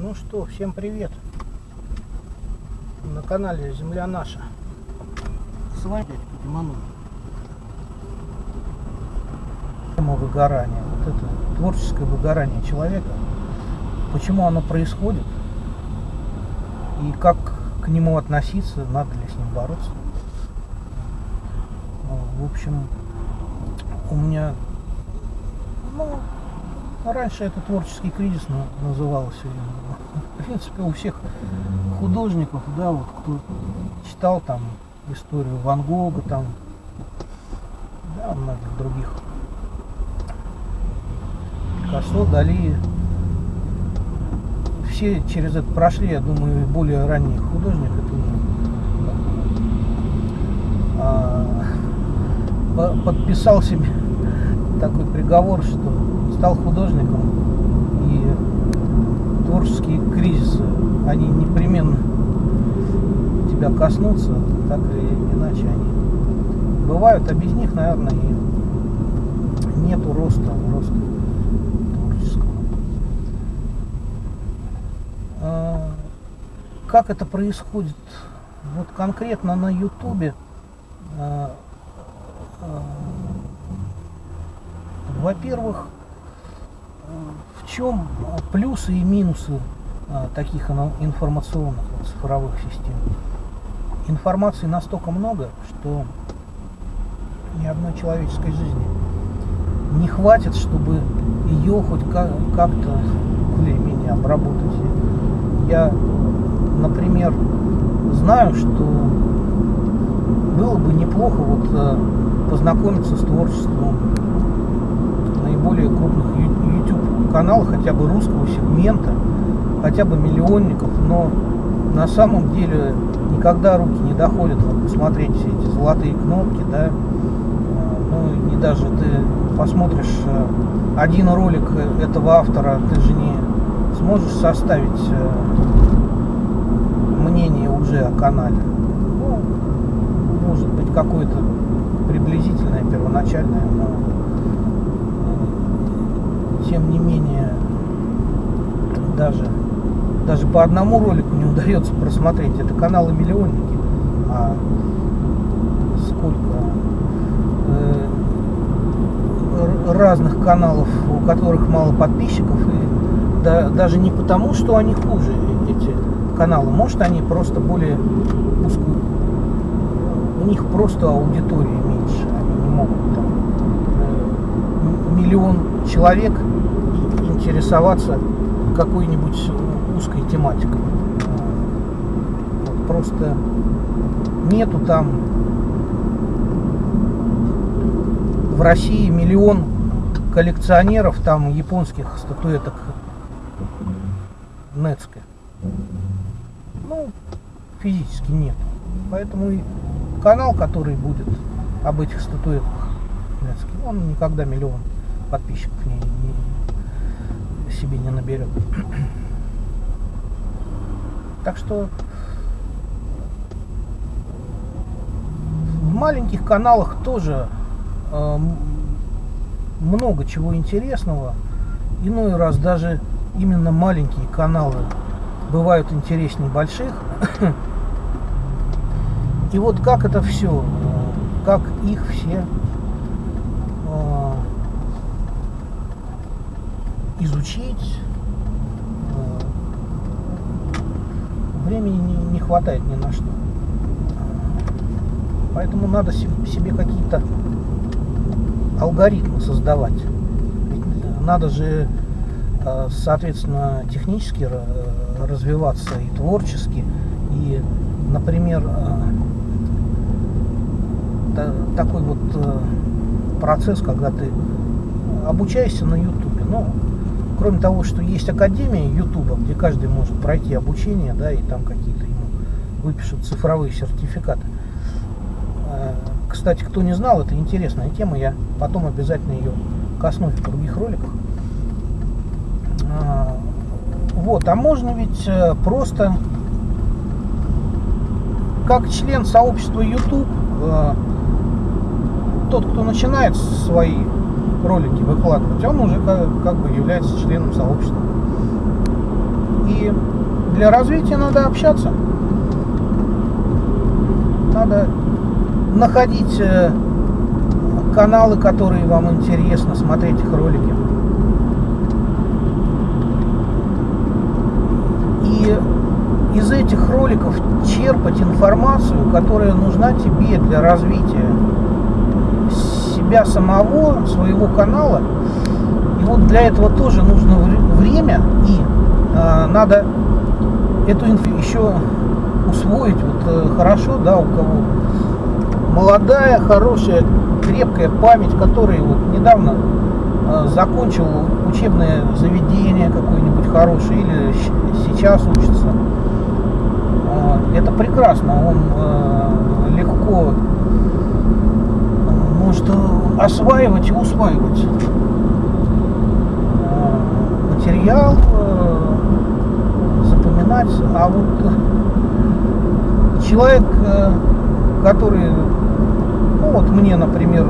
Ну что, всем привет! На канале Земля Наша. С вами Диманов. Тема выгорания. Вот это творческое выгорание человека. Почему оно происходит? И как к нему относиться? Надо ли с ним бороться? В общем, у меня ну, раньше это творческий кризис назывался. В принципе, у всех художников, да, вот кто читал там историю Ван Гога, там, да, многих других. Пикассо, Дали. Все через это прошли, я думаю, более ранних художников это а, подписал себе такой приговор, что стал художником и творческие кризисы, они непременно тебя коснутся, так или иначе они бывают, а без них, наверное, и нету роста, роста творческого. А, как это происходит? Вот конкретно на Ютубе а, а, во-первых, чем плюсы и минусы а, таких информационных цифровых систем? Информации настолько много, что ни одной человеческой жизни не хватит, чтобы ее хоть как-то более-менее обработать. Я, например, знаю, что было бы неплохо вот а, познакомиться с творчеством наиболее крупных Каналов, хотя бы русского сегмента, хотя бы миллионников, но на самом деле никогда руки не доходят вот, посмотреть все эти золотые кнопки, да, э, ну и даже ты посмотришь э, один ролик этого автора, ты же не сможешь составить э, мнение уже о канале. Ну, может быть какое-то приблизительное, первоначальное, но тем не менее, даже, даже по одному ролику не удается просмотреть. Это каналы миллионники. А сколько э, разных каналов, у которых мало подписчиков. И да, даже не потому, что они хуже, эти каналы. Может, они просто более узкую. У них просто аудитория меньше. Они не могут там э, миллион человек интересоваться какой-нибудь узкой тематикой. Просто нету там в России миллион коллекционеров там японских статуэток Нецке. Ну, физически нет. Поэтому и канал, который будет об этих статуэтках Нецке, он никогда миллион подписчиков не, себе не наберет. Так что в маленьких каналах тоже э, много чего интересного. Иной раз даже именно маленькие каналы бывают интереснее больших. И вот как это все, как их все изучить. Э, времени не, не хватает ни на что. Поэтому надо себе какие-то алгоритмы создавать. Ведь надо же, э, соответственно, технически развиваться и творчески. И, например, э, такой вот процесс, когда ты обучаешься на YouTube. Ну, кроме того, что есть академия Ютуба, где каждый может пройти обучение, да, и там какие-то ему выпишут цифровые сертификаты. Э, кстати, кто не знал, это интересная тема, я потом обязательно ее коснусь в других роликах. Э, вот, а можно ведь э, просто как член сообщества YouTube, тот, кто начинает свои ролики выкладывать, он уже как, как бы является членом сообщества. И для развития надо общаться. Надо находить э, каналы, которые вам интересно, смотреть их ролики. И из этих роликов черпать информацию, которая нужна тебе для развития себя самого, своего канала. И вот для этого тоже нужно время и э, надо эту инфу еще усвоить вот э, хорошо, да, у кого молодая, хорошая, крепкая память, который вот недавно э, закончил учебное заведение какое-нибудь хорошее или сейчас учится. Э, это прекрасно, он э, легко может осваивать и усваивать э, материал, э, запоминать, а вот человек, э, который ну вот мне, например,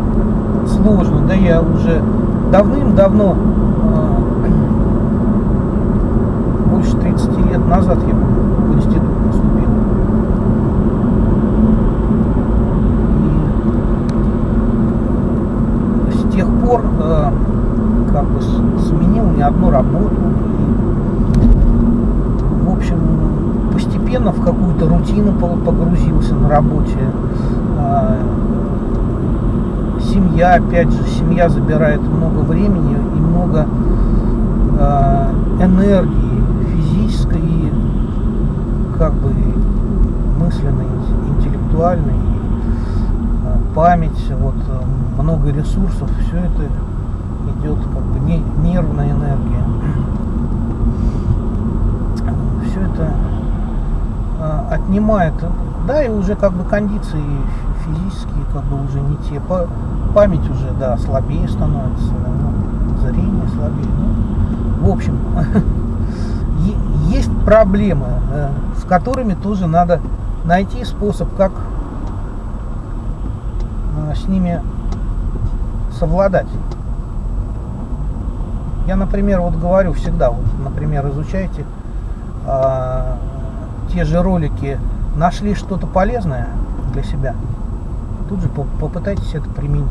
сложно, да я уже давным-давно, больше 30 лет назад я в институт поступил. И с тех пор э, как бы сменил не одну работу. И, в общем, постепенно в какую-то рутину погрузился на работе. Э, семья, опять же, семья забирает много времени и много э, энергии физической и как бы мысленной, интеллектуальной, память, вот э, много ресурсов, все это идет как бы не, нервная энергия. Все это э, отнимает, да, и уже как бы кондиции физические как бы уже не те. Память уже, да, слабее становится, ну, зрение слабее. Ну, в общем, есть проблемы, э, с которыми тоже надо найти способ, как э, с ними совладать. Я, например, вот говорю всегда, вот, например, изучайте э, те же ролики, нашли что-то полезное для себя, тут же попытайтесь это применить.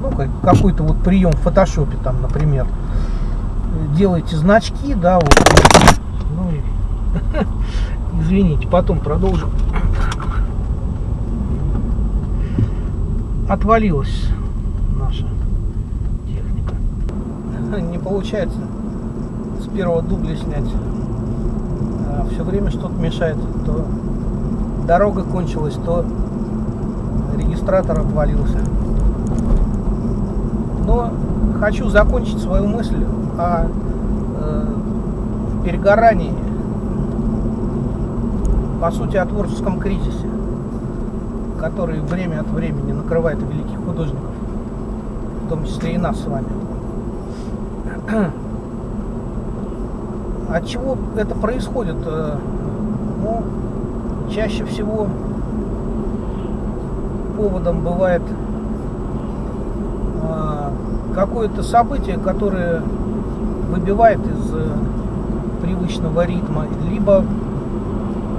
Ну, какой-то вот прием в фотошопе, там, например, делаете значки, да, вот. Ну, извините, потом продолжим. Отвалилась наша техника. Не получается с первого дубля снять. А Все время что-то мешает. То дорога кончилась, то регистратор отвалился. Но хочу закончить свою мысль о э, перегорании, по сути, о творческом кризисе, который время от времени накрывает великих художников, в том числе и нас с вами. От чего это происходит? Э, ну, чаще всего поводом бывает а, какое-то событие, которое выбивает из э, привычного ритма, либо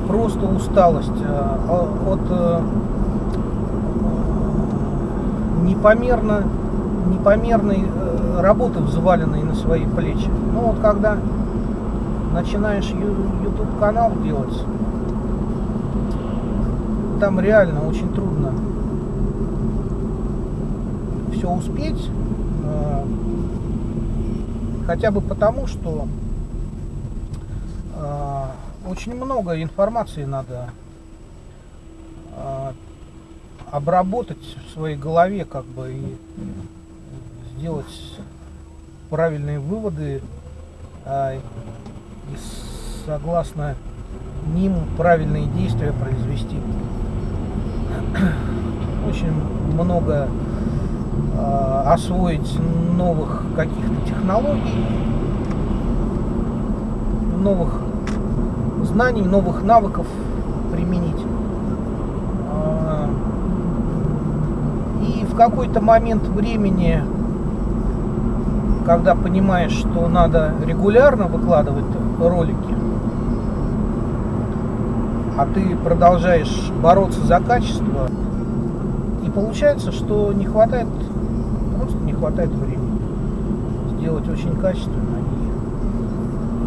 просто усталость а, от э, непомерно, непомерной э, работы, взваленной на свои плечи. Ну вот когда начинаешь YouTube канал делать, там реально очень трудно все успеть. Э, хотя бы потому, что э, очень много информации надо обработать своей голове, как бы и сделать правильные выводы и согласно ним правильные действия произвести. Очень много Э, освоить новых каких-то технологий, новых знаний, новых навыков применить. Э, и в какой-то момент времени, когда понимаешь, что надо регулярно выкладывать ролики, а ты продолжаешь бороться за качество, и получается, что не хватает, просто не хватает времени сделать очень качественно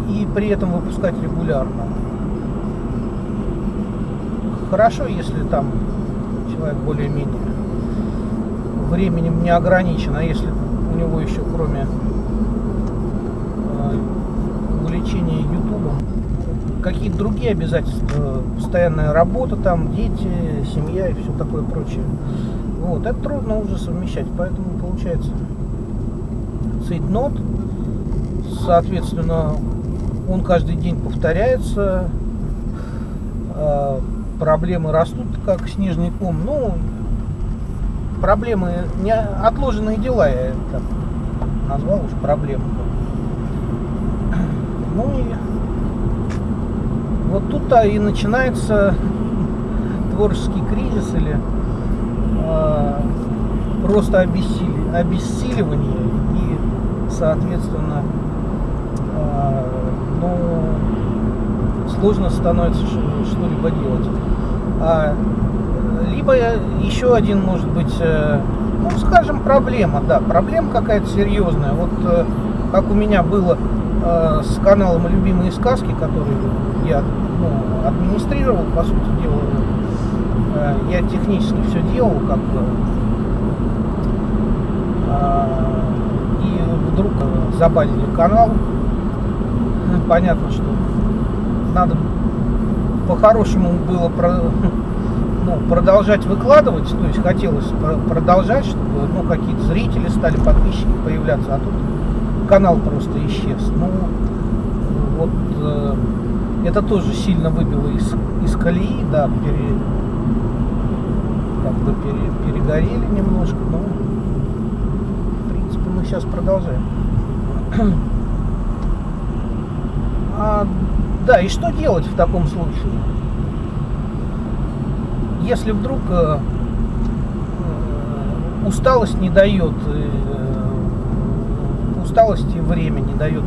и, и при этом выпускать регулярно. Хорошо, если там человек более-менее временем не ограничен, а если у него еще кроме э, увлечения ютубом какие-то другие обязательства, постоянная работа там, дети, семья и все такое прочее. Вот, это трудно уже совмещать, поэтому получается цейтнот, соответственно, он каждый день повторяется, э, проблемы растут, как снежный ком. Ну, проблемы, не отложенные дела, я это назвал уж проблемы. Ну и вот тут-то и начинается творческий кризис или э, просто обессили, обессиливание и, соответственно, э, ну, сложно становится что-либо делать. А, еще один, может быть, э, ну, скажем, проблема, да, проблема какая-то серьезная. Вот э, как у меня было э, с каналом «Любимые сказки», который я ну, администрировал, по сути дела, я технически все делал, как бы, и вдруг забанили канал. Понятно, что надо по-хорошему было про, ну, продолжать выкладывать, то есть хотелось продолжать, чтобы ну, какие-то зрители стали, подписчики появляться, а тут канал просто исчез. Ну, вот э, это тоже сильно выбило из, из колеи, да, пере, как бы пере, перегорели немножко, но в принципе мы сейчас продолжаем. А да, и что делать в таком случае? Если вдруг э, э усталость не дает, э, усталость и время не дает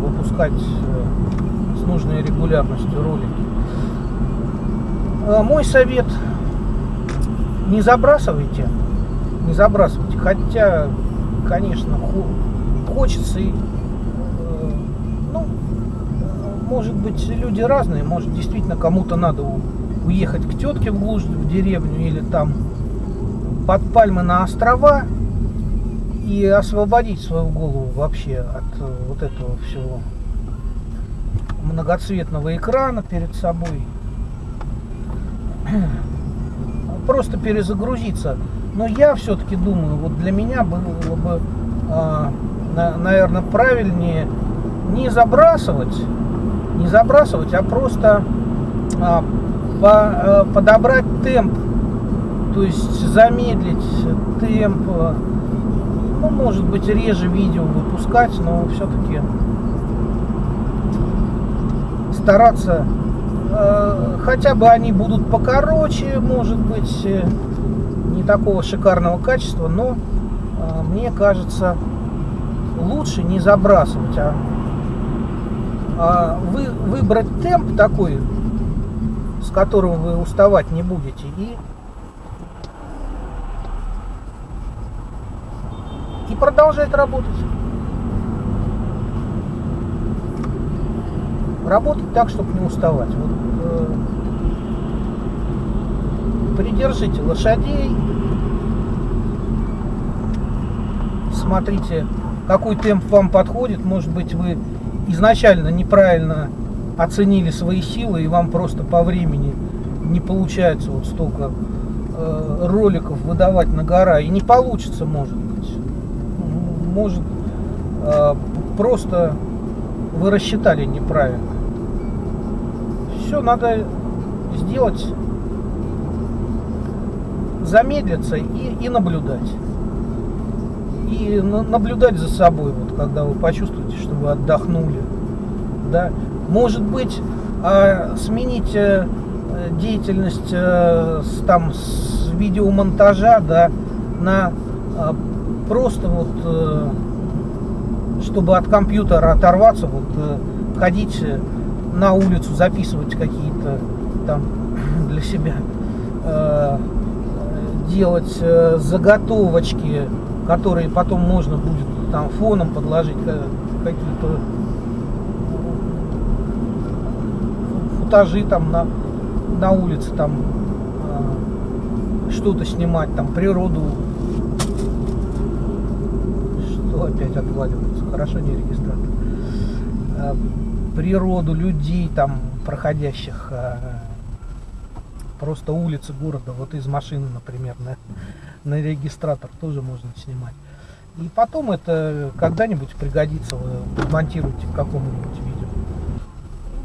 выпускать с нужной регулярностью ролики. Мой совет, не забрасывайте, не забрасывайте, хотя, конечно, хочется и может быть, люди разные. Может, действительно кому-то надо уехать к тетке в глушь, в деревню или там под пальмы на острова и освободить свою голову вообще от э, вот этого всего многоцветного экрана перед собой. Просто перезагрузиться. Но я все-таки думаю, вот для меня было бы, э, наверное, правильнее не забрасывать не забрасывать, а просто а, а, подобрать темп, то есть замедлить темп, ну, может быть, реже видео выпускать, но все-таки стараться, э, хотя бы они будут покороче, может быть, э, не такого шикарного качества, но э, мне кажется, лучше не забрасывать, а а, вы, выбрать темп такой, с которым вы уставать не будете, и, и продолжать работать. Работать так, чтобы не уставать. Вот, э, придержите лошадей, смотрите, какой темп вам подходит. Может быть, вы изначально неправильно оценили свои силы, и вам просто по времени не получается вот столько э, роликов выдавать на гора. И не получится, может быть. Может, э, просто вы рассчитали неправильно. Все надо сделать, замедлиться и, и наблюдать и наблюдать за собой, вот, когда вы почувствуете, что вы отдохнули. Да? Может быть, э, сменить э, деятельность э, там, с видеомонтажа да, на э, просто вот, э, чтобы от компьютера оторваться, вот, ходить на улицу, записывать какие-то там для себя, делать заготовочки, которые потом можно будет там фоном подложить какие-то футажи там на, на улице, там э, что-то снимать, там природу. Что опять отваливается? Хорошо не регистратор. Э, природу, людей там проходящих. Э, просто улицы города, вот из машины, например, на, на регистратор тоже можно снимать. И потом это когда-нибудь пригодится, вы монтируете в каком-нибудь видео.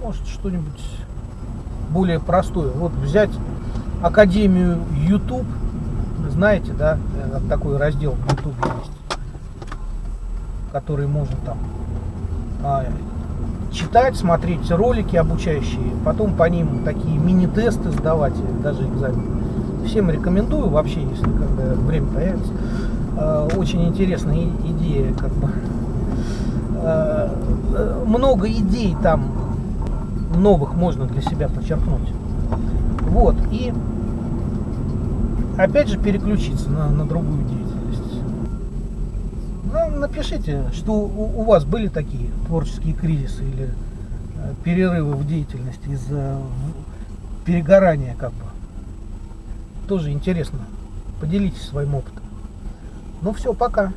Может что-нибудь более простое. Вот взять Академию YouTube, знаете, да, э, такой раздел в YouTube есть, который можно там а, читать, смотреть ролики обучающие, потом по ним такие мини-тесты сдавать, даже экзамен. Всем рекомендую вообще, если когда время появится. А, очень интересная идея, как бы. Э, много идей там новых можно для себя подчеркнуть. Вот, и опять же переключиться на, на другую деятельность. Ну, напишите, что у, у вас были такие творческие кризисы или э, перерывы в деятельности из-за перегорания как бы. Тоже интересно. Поделитесь своим опытом. Ну все, пока.